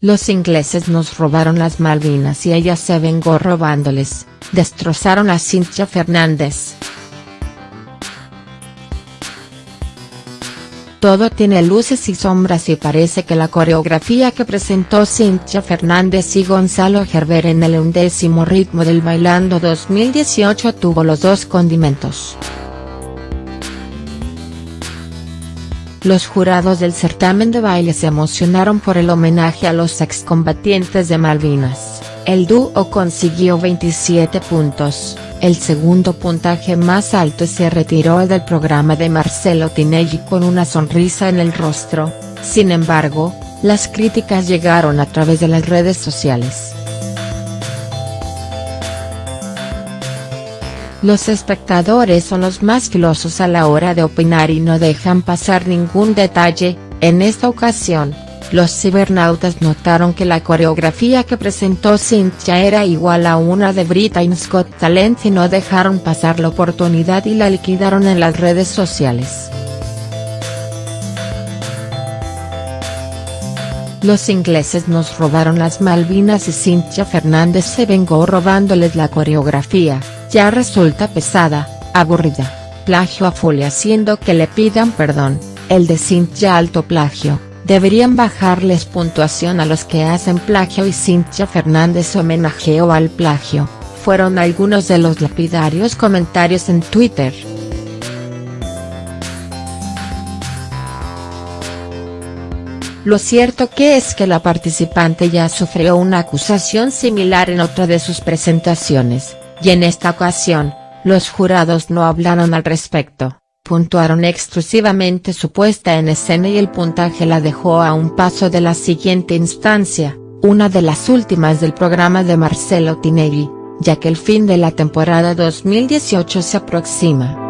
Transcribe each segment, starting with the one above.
Los ingleses nos robaron las Malvinas y ella se vengó robándoles, destrozaron a Cintia Fernández. Todo tiene luces y sombras y parece que la coreografía que presentó Cintia Fernández y Gonzalo Gerber en el undécimo ritmo del Bailando 2018 tuvo los dos condimentos. Los jurados del certamen de baile se emocionaron por el homenaje a los excombatientes de Malvinas, el dúo consiguió 27 puntos. El segundo puntaje más alto se retiró del programa de Marcelo Tinelli con una sonrisa en el rostro, sin embargo, las críticas llegaron a través de las redes sociales. Los espectadores son los más filosos a la hora de opinar y no dejan pasar ningún detalle, en esta ocasión, los cibernautas notaron que la coreografía que presentó Cynthia era igual a una de Britain's Got Talent y no dejaron pasar la oportunidad y la liquidaron en las redes sociales. Los ingleses nos robaron las Malvinas y Cynthia Fernández se vengó robándoles la coreografía, ya resulta pesada, aburrida, plagio a full haciendo que le pidan perdón, el de Cynthia alto plagio. Deberían bajarles puntuación a los que hacen plagio y Cintia Fernández homenajeó al plagio, fueron algunos de los lapidarios comentarios en Twitter. Lo cierto que es que la participante ya sufrió una acusación similar en otra de sus presentaciones, y en esta ocasión, los jurados no hablaron al respecto puntuaron exclusivamente su puesta en escena y el puntaje la dejó a un paso de la siguiente instancia, una de las últimas del programa de Marcelo Tinelli, ya que el fin de la temporada 2018 se aproxima.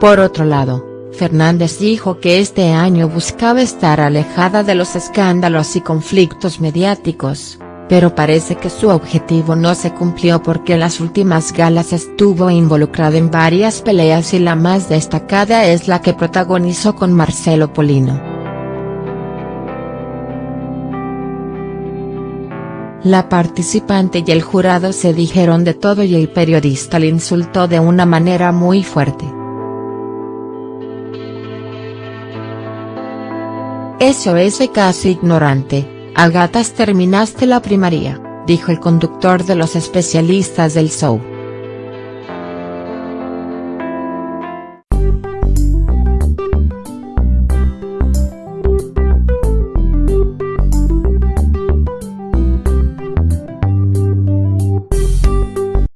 Por otro lado, Fernández dijo que este año buscaba estar alejada de los escándalos y conflictos mediáticos pero parece que su objetivo no se cumplió porque en las últimas galas estuvo involucrada en varias peleas y la más destacada es la que protagonizó con Marcelo Polino. La participante y el jurado se dijeron de todo y el periodista le insultó de una manera muy fuerte. Eso es de casi ignorante a gatas terminaste la primaria, dijo el conductor de los especialistas del show.